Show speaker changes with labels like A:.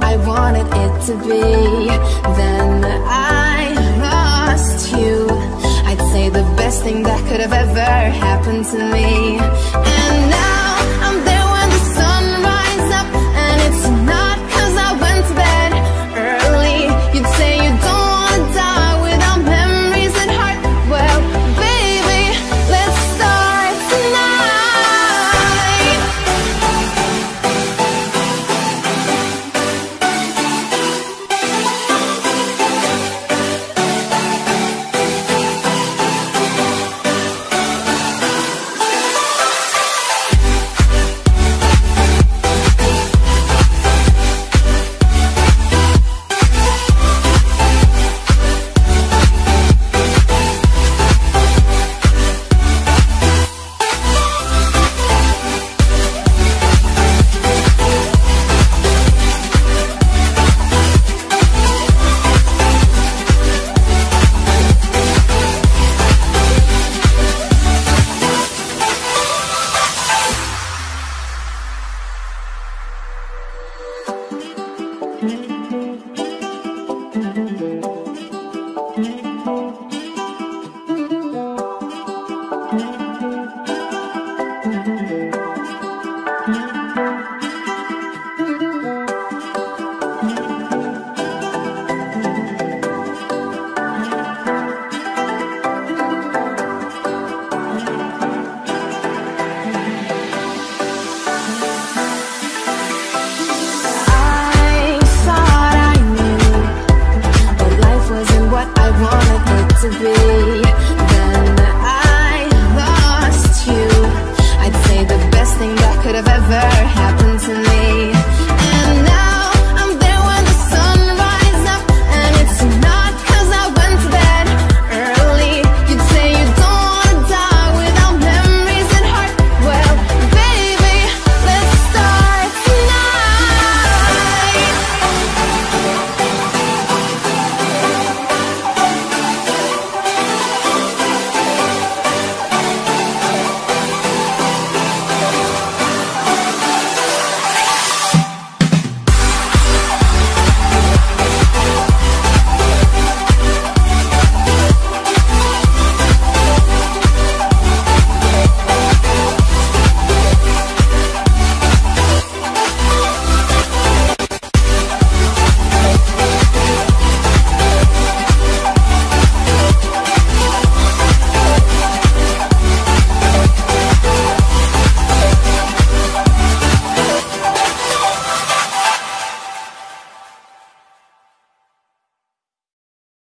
A: I wanted it to be. Then I lost you. I'd say the best thing that could have ever happened to me. And now